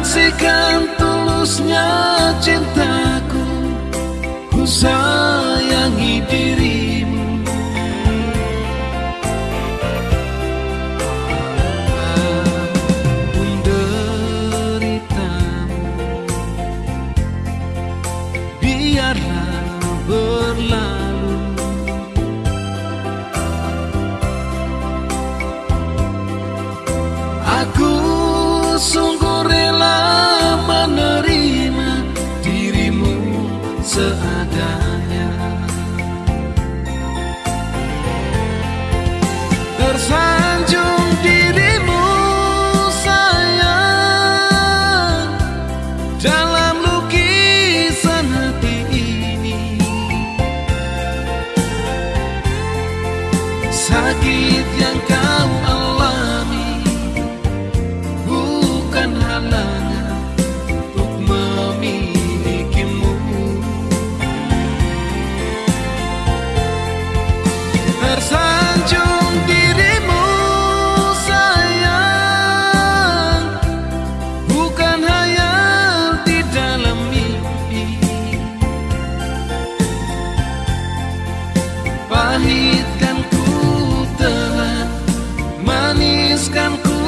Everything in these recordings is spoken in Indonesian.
Saksikan tulusnya cintaku. Ku seadanya. Tersanjung dirimu sayang Dalam lukisan hati ini. Sakit yang kau teruskan ku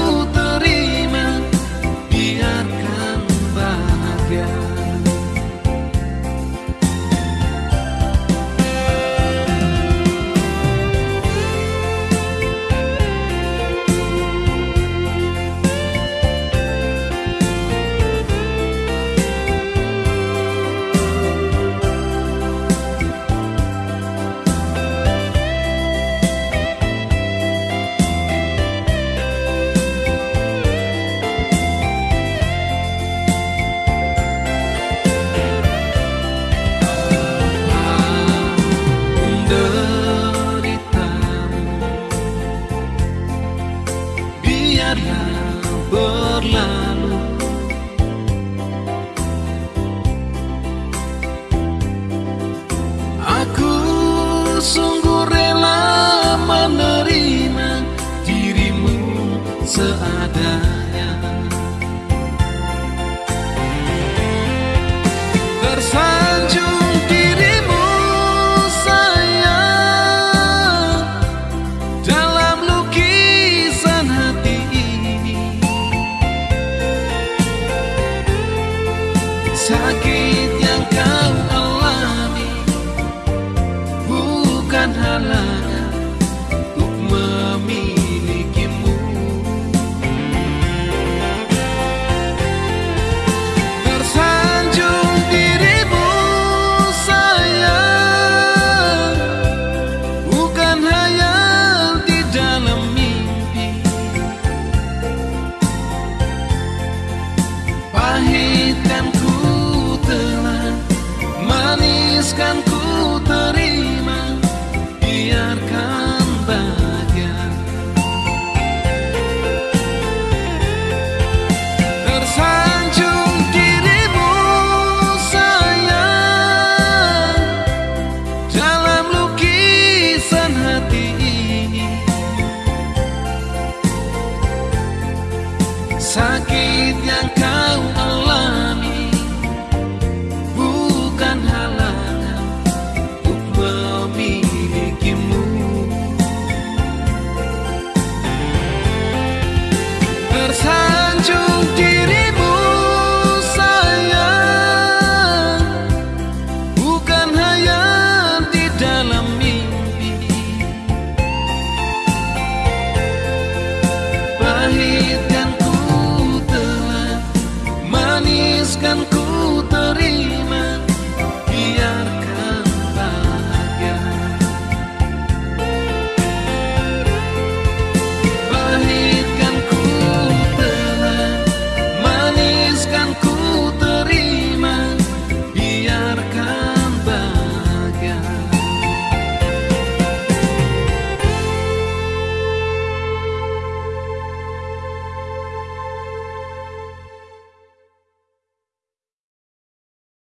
Aku sungguh rela menerima dirimu seadanya Bukan halangan untuk memilikimu. Tersanjung dirimu sayang Bukan hayal di dalam mimpi. Pahit kan ku telan akan bahagia. Tersanjung dirimu sayang Dalam lukisan hati. Ini Sakit yang kau alami akan ku